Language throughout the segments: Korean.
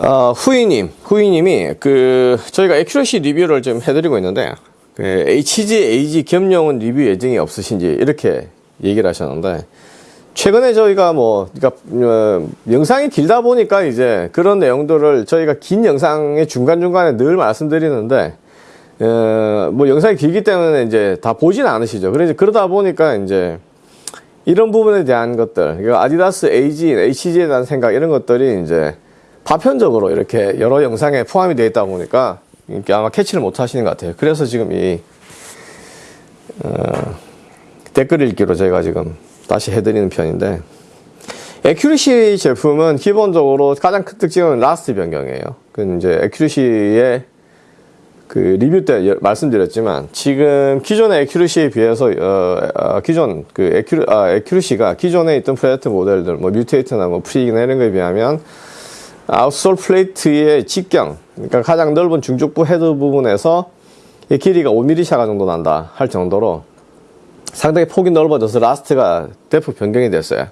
어, 후이님, 후이님이 그 저희가 에큐러시 리뷰를 좀 해드리고 있는데 그 HG, AG 겸용은 리뷰 예정이 없으신지 이렇게 얘기를 하셨는데 최근에 저희가 뭐 그러니까 어, 영상이 길다 보니까 이제 그런 내용들을 저희가 긴 영상의 중간 중간에 늘 말씀드리는데 어, 뭐 영상이 길기 때문에 이제 다 보진 않으시죠. 그래서 그러다 보니까 이제 이런 부분에 대한 것들, 그러니까 아디다스 AG, HG에 대한 생각 이런 것들이 이제 파편적으로 이렇게 여러 영상에 포함이 되어 있다 보니까 아마 catch를 못 하시는 것 같아요. 그래서 지금 이 어, 댓글 읽기로 제가 지금 다시 해드리는 편인데 Accuracy 제품은 기본적으로 가장 큰 특징은 last 변경이에요. 그 이제 Accuracy의 그 리뷰 때 여- 말씀드렸지만 지금 기존의 Accuracy에 비해서 어, 어, 기존 그 Accura, 아, Accuracy가 기존에 있던 Predator 모델들 뭐 Mutator나 뭐 Freak이나 이런 거에 비하면 outsole plate의 직경 그러니까 가장 넓은 중족부 헤드 부분에서 이 길이가 5mm 차가 정도 난다 할 정도로 상당히 폭이 넓어져서 last가 대폭 변경이 됐어요.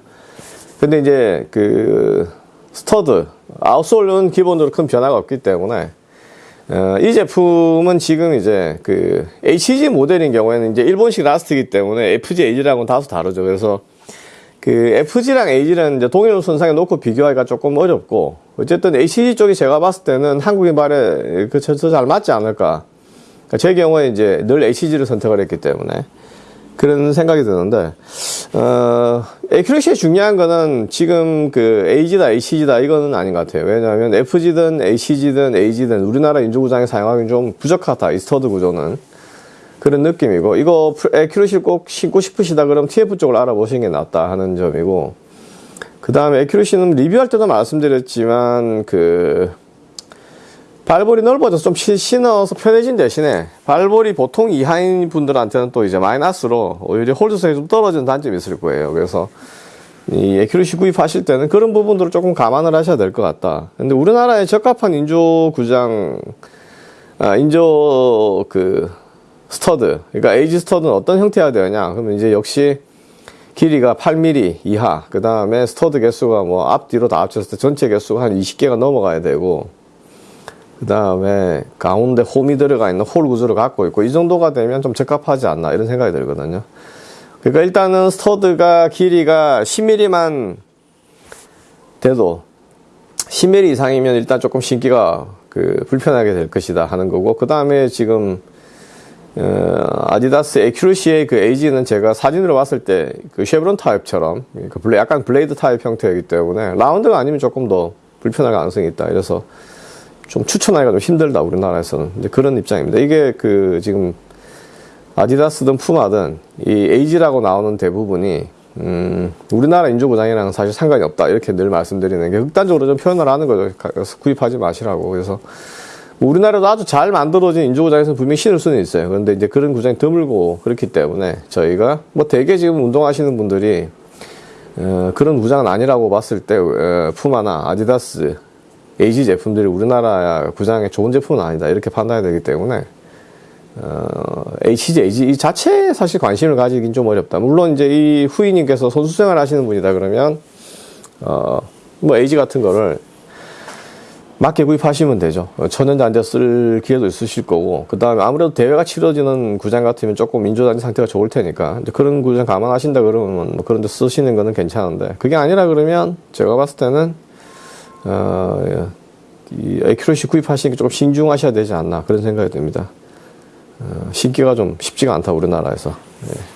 근데 이제 그 stud outsole은 기본적으로 큰 변화가 없기 때문에 어, 이 제품은 지금 이제 그 HG 모델인 경우에는 이제 일본식 last이기 때문에 FG, AG랑은 다소 다르죠. 그래서 그 FG랑 AG는 이제 동일 선상에 놓고 비교하기가 조금 어렵고 어쨌든 HG 쪽이 제가 봤을 때는 한국인 발에 그저 잘 맞지 않을까. 그러니까 제 경우에 이제 늘 HG를 선택을 했기 때문에 그런 생각이 드는데 어, Accuracy의 중요한 거는 지금 그 AG다 HG다 이거는 아닌 것 같아요. 왜냐하면 FG든 HG든 AG든 우리나라 인조구장에 사용하기 좀 부족하다. 이 stud 구조는 그런 느낌이고 이거 에큐레시 꼭 신고 싶으시다 그러면 TF 쪽을 알아보시는 게 낫다 하는 점이고 그 다음에 에큐레시는 리뷰할 때도 말씀드렸지만 그 발볼이 넓어져서 좀 시- 신어서 편해진 대신에 발볼이 보통 이하인 분들한테는 또 이제 마이너스로 오히려 홀드성이 좀 떨어지는 단점이 있을 거예요. 그래서 이 에큐레시 구입하실 때는 그런 부분들을 조금 감안을 하셔야 될 것 같다. 근데 우리나라에 적합한 인조 구장, 아, 인조 그 stud, 그러니까 AG stud는 어떤 형태가 되느냐? 그러면 이제 역시 길이가 8mm 이하, 그 다음에 stud 개수가 뭐 앞뒤로 다 합쳤을 때 전체 개수가 한 20개가 넘어가야 되고, 그 다음에 가운데 홈이 들어가 있는 hole 구조를 갖고 있고 이 정도가 되면 좀 적합하지 않나 이런 생각이 들거든요. 그러니까 일단은 stud가 길이가 10mm만 돼도 10mm 이상이면 일단 조금 신기가 그 불편하게 될 것이다 하는 거고 그 다음에 지금 어, 아디다스 Accuracy의 그 AG는 제가 사진으로 봤을 때 그 chevron 타입처럼 그 bla, 약간 blade 타입 형태이기 때문에 라운드가 아니면 조금 더 불편할 가능성이 있다. 이래서 좀 추천하기가 좀 힘들다 우리나라에서는 이제 그런 입장입니다. 이게 그 지금 아디다스든 푸마든 이 AG라고 나오는 대부분이 음 우리나라 인조구장이랑 사실 상관이 없다 이렇게 늘 말씀드리는 게 극단적으로 좀 표현을 하는 거죠. 구입하지 마시라고 그래서 뭐 우리나라도 아주 잘 만들어진 인조구장에서 분명히 신을 수는 있어요. 그런데 이제 그런 구장이 드물고 그렇기 때문에 저희가 뭐 대개 지금 운동하시는 분들이 어, 그런 구장은 아니라고 봤을 때 어, 푸마나 아디다스 AG 제품들이 우리나라 구장에 좋은 제품은 아니다 이렇게 판단이 되기 때문에 어, HG, AG 이 자체에 사실 관심을 가지긴 좀 어렵다. 물론 이제 이 후이님께서 선수 생활 하시는 분이다 그러면 어, 뭐 AG 같은 거를 맞게 구입하시면 되죠. 어, 천연잔디 쓸 기회도 있으실 거고, 그 다음에 아무래도 대회가 치러지는 구장 같으면 조금 인조잔디 상태가 좋을 테니까, 그런 구장 감안하신다 그러면 뭐 그런 데 쓰시는 거는 괜찮은데, 그게 아니라 그러면 제가 봤을 때는, 어, 이 에큐러시 구입하시는 게 조금 신중하셔야 되지 않나, 그런 생각이 듭니다. 어, 신기가 좀 쉽지가 않다, 우리나라에서. 예.